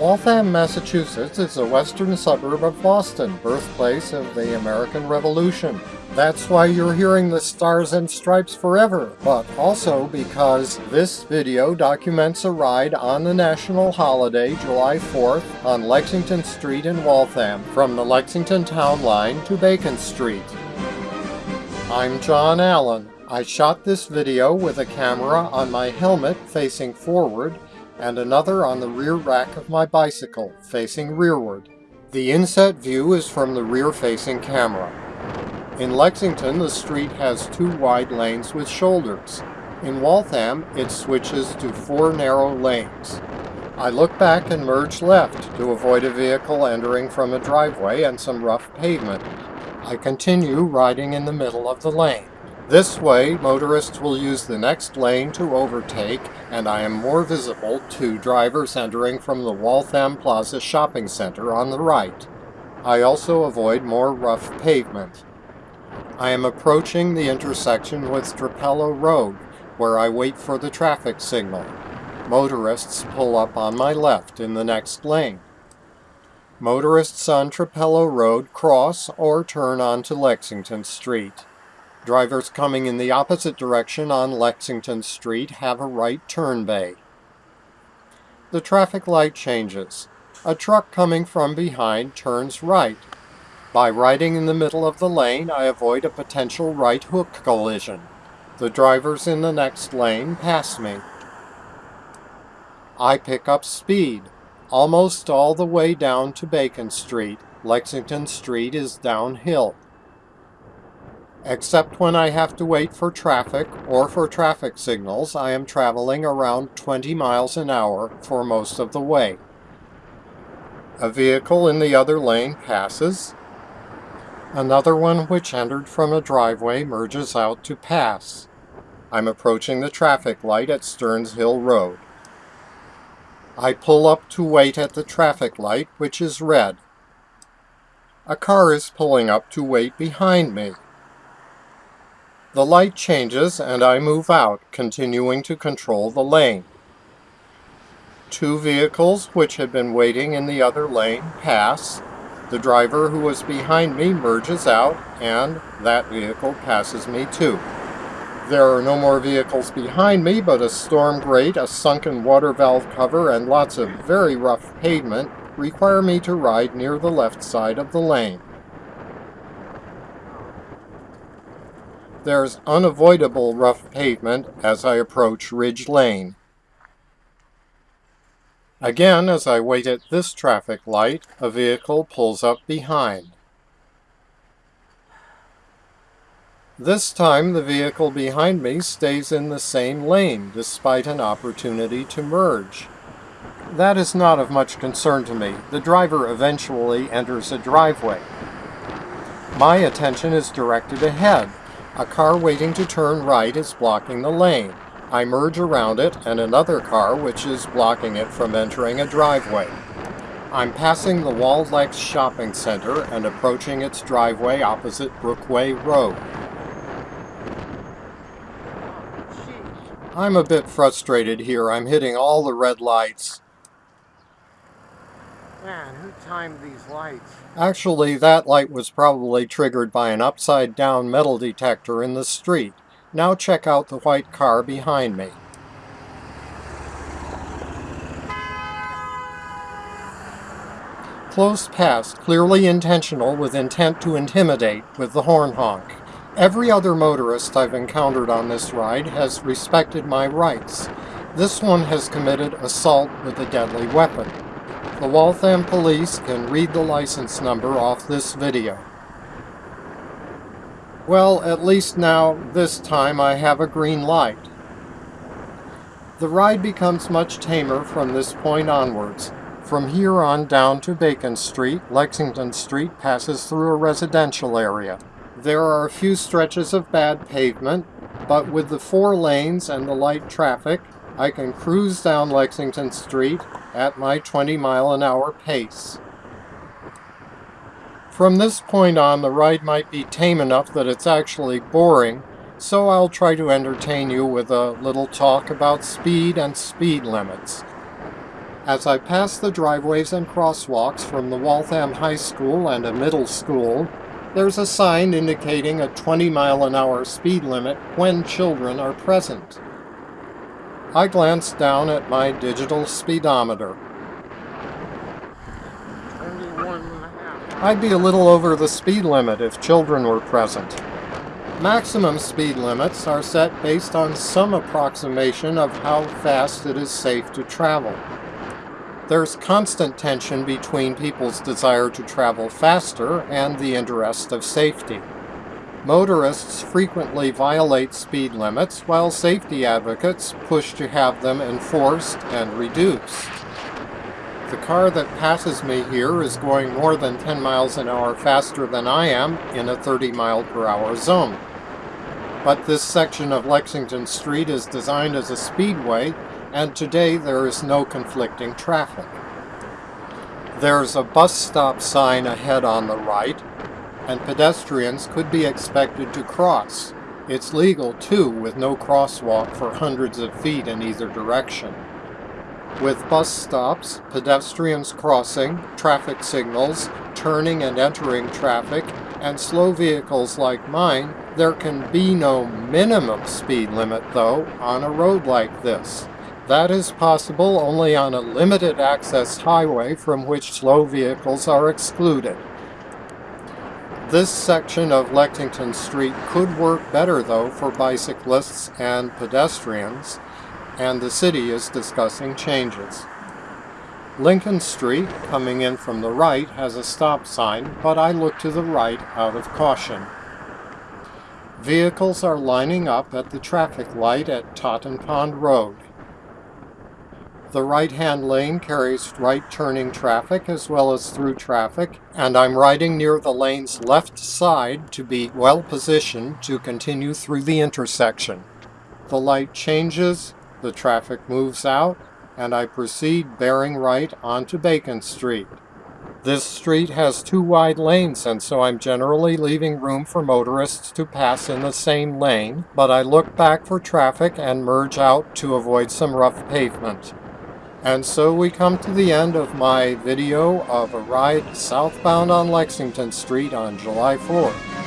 Waltham, Massachusetts is a western suburb of Boston, birthplace of the American Revolution. That's why you're hearing the Stars and Stripes forever, but also because this video documents a ride on the national holiday July 4th on Lexington Street in Waltham from the Lexington Town Line to Bacon Street. I'm John Allen. I shot this video with a camera on my helmet facing forward and another on the rear rack of my bicycle, facing rearward. The inset view is from the rear-facing camera. In Lexington, the street has two wide lanes with shoulders. In Waltham, it switches to four narrow lanes. I look back and merge left to avoid a vehicle entering from a driveway and some rough pavement. I continue riding in the middle of the lane. This way, motorists will use the next lane to overtake, and I am more visible to drivers entering from the Waltham Plaza Shopping Center on the right. I also avoid more rough pavement. I am approaching the intersection with Trapelo Road, where I wait for the traffic signal. Motorists pull up on my left in the next lane. Motorists on Trapelo Road cross or turn onto Lexington Street. Drivers coming in the opposite direction on Lexington Street have a right turn bay. The traffic light changes. A truck coming from behind turns right. By riding in the middle of the lane, I avoid a potential right hook collision. The drivers in the next lane pass me. I pick up speed, almost all the way down to Bacon Street. Lexington Street is downhill except when I have to wait for traffic or for traffic signals, I am traveling around 20 miles an hour for most of the way. A vehicle in the other lane passes. Another one which entered from a driveway merges out to pass. I'm approaching the traffic light at Stearns Hill Road. I pull up to wait at the traffic light, which is red. A car is pulling up to wait behind me. The light changes and I move out, continuing to control the lane. Two vehicles which had been waiting in the other lane pass. The driver who was behind me merges out and that vehicle passes me too. There are no more vehicles behind me, but a storm grate, a sunken water valve cover, and lots of very rough pavement require me to ride near the left side of the lane. There's unavoidable rough pavement as I approach Ridge Lane. Again, as I wait at this traffic light, a vehicle pulls up behind. This time the vehicle behind me stays in the same lane, despite an opportunity to merge. That is not of much concern to me. The driver eventually enters a driveway. My attention is directed ahead, a car waiting to turn right is blocking the lane. I merge around it and another car which is blocking it from entering a driveway. I'm passing the Waldex Shopping Center and approaching its driveway opposite Brookway Road. I'm a bit frustrated here. I'm hitting all the red lights. Man, who timed these lights? Actually, that light was probably triggered by an upside-down metal detector in the street. Now check out the white car behind me. Close past, clearly intentional with intent to intimidate with the horn honk. Every other motorist I've encountered on this ride has respected my rights. This one has committed assault with a deadly weapon. The Waltham police can read the license number off this video. Well, at least now, this time, I have a green light. The ride becomes much tamer from this point onwards. From here on down to Bacon Street, Lexington Street passes through a residential area. There are a few stretches of bad pavement, but with the four lanes and the light traffic, I can cruise down Lexington Street at my 20 mile an hour pace. From this point on, the ride might be tame enough that it's actually boring, so I'll try to entertain you with a little talk about speed and speed limits. As I pass the driveways and crosswalks from the Waltham High School and a middle school, there's a sign indicating a 20 mile an hour speed limit when children are present. I glance down at my digital speedometer. 21 and a half. I'd be a little over the speed limit if children were present. Maximum speed limits are set based on some approximation of how fast it is safe to travel. There's constant tension between people's desire to travel faster and the interest of safety. Motorists frequently violate speed limits while safety advocates push to have them enforced and reduced. The car that passes me here is going more than 10 miles an hour faster than I am in a 30 mile per hour zone. But this section of Lexington Street is designed as a speedway and today there is no conflicting traffic. There's a bus stop sign ahead on the right, and pedestrians could be expected to cross. It's legal too, with no crosswalk for hundreds of feet in either direction. With bus stops, pedestrians crossing, traffic signals, turning and entering traffic, and slow vehicles like mine, there can be no minimum speed limit though on a road like this. That is possible only on a limited access highway from which slow vehicles are excluded. This section of Lexington Street could work better though for bicyclists and pedestrians, and the city is discussing changes. Lincoln Street, coming in from the right, has a stop sign, but I look to the right out of caution. Vehicles are lining up at the traffic light at Totten Pond Road. The right-hand lane carries right-turning traffic as well as through traffic, and I'm riding near the lane's left side to be well positioned to continue through the intersection. The light changes, the traffic moves out, and I proceed bearing right onto Bacon Street. This street has two wide lanes and so I'm generally leaving room for motorists to pass in the same lane, but I look back for traffic and merge out to avoid some rough pavement. And so we come to the end of my video of a ride southbound on Lexington Street on July 4th.